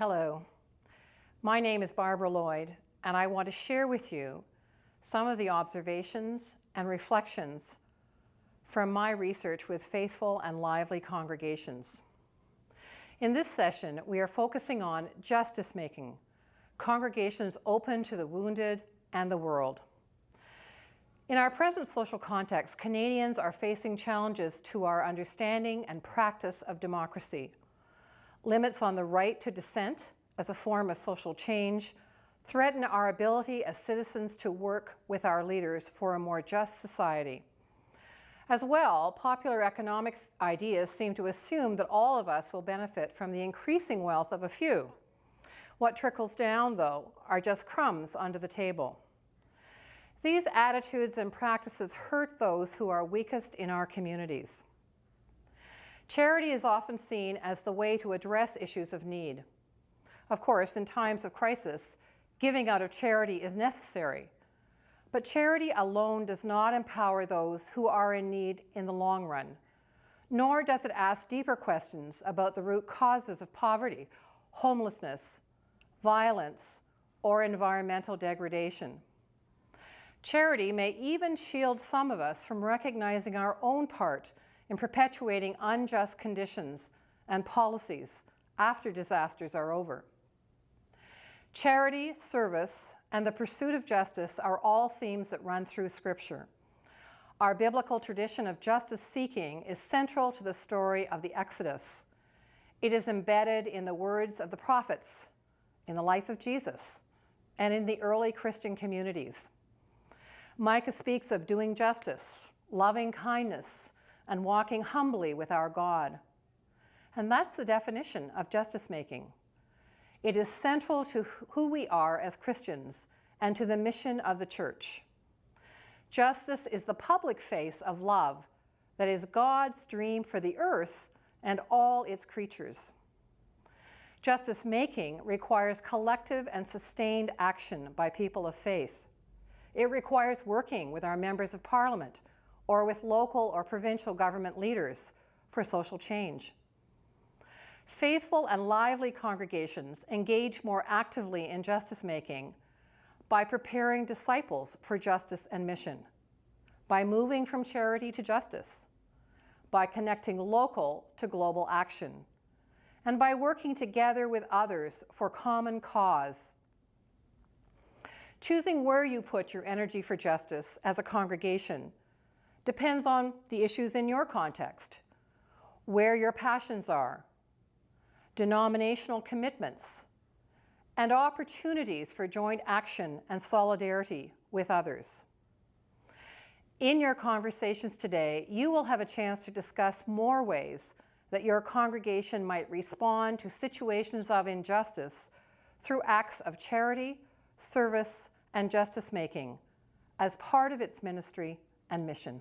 Hello, my name is Barbara Lloyd, and I want to share with you some of the observations and reflections from my research with faithful and lively congregations. In this session, we are focusing on justice making, congregations open to the wounded and the world. In our present social context, Canadians are facing challenges to our understanding and practice of democracy. Limits on the right to dissent as a form of social change threaten our ability as citizens to work with our leaders for a more just society. As well, popular economic ideas seem to assume that all of us will benefit from the increasing wealth of a few. What trickles down, though, are just crumbs under the table. These attitudes and practices hurt those who are weakest in our communities. Charity is often seen as the way to address issues of need. Of course, in times of crisis, giving out of charity is necessary, but charity alone does not empower those who are in need in the long run, nor does it ask deeper questions about the root causes of poverty, homelessness, violence, or environmental degradation. Charity may even shield some of us from recognizing our own part in perpetuating unjust conditions and policies after disasters are over. Charity, service, and the pursuit of justice are all themes that run through Scripture. Our biblical tradition of justice seeking is central to the story of the Exodus. It is embedded in the words of the prophets, in the life of Jesus, and in the early Christian communities. Micah speaks of doing justice, loving kindness, and walking humbly with our God. And that's the definition of justice making. It is central to who we are as Christians and to the mission of the church. Justice is the public face of love that is God's dream for the earth and all its creatures. Justice making requires collective and sustained action by people of faith. It requires working with our members of parliament or with local or provincial government leaders for social change. Faithful and lively congregations engage more actively in justice making by preparing disciples for justice and mission, by moving from charity to justice, by connecting local to global action, and by working together with others for common cause Choosing where you put your energy for justice as a congregation depends on the issues in your context, where your passions are, denominational commitments, and opportunities for joint action and solidarity with others. In your conversations today, you will have a chance to discuss more ways that your congregation might respond to situations of injustice through acts of charity, service, and justice making as part of its ministry and mission.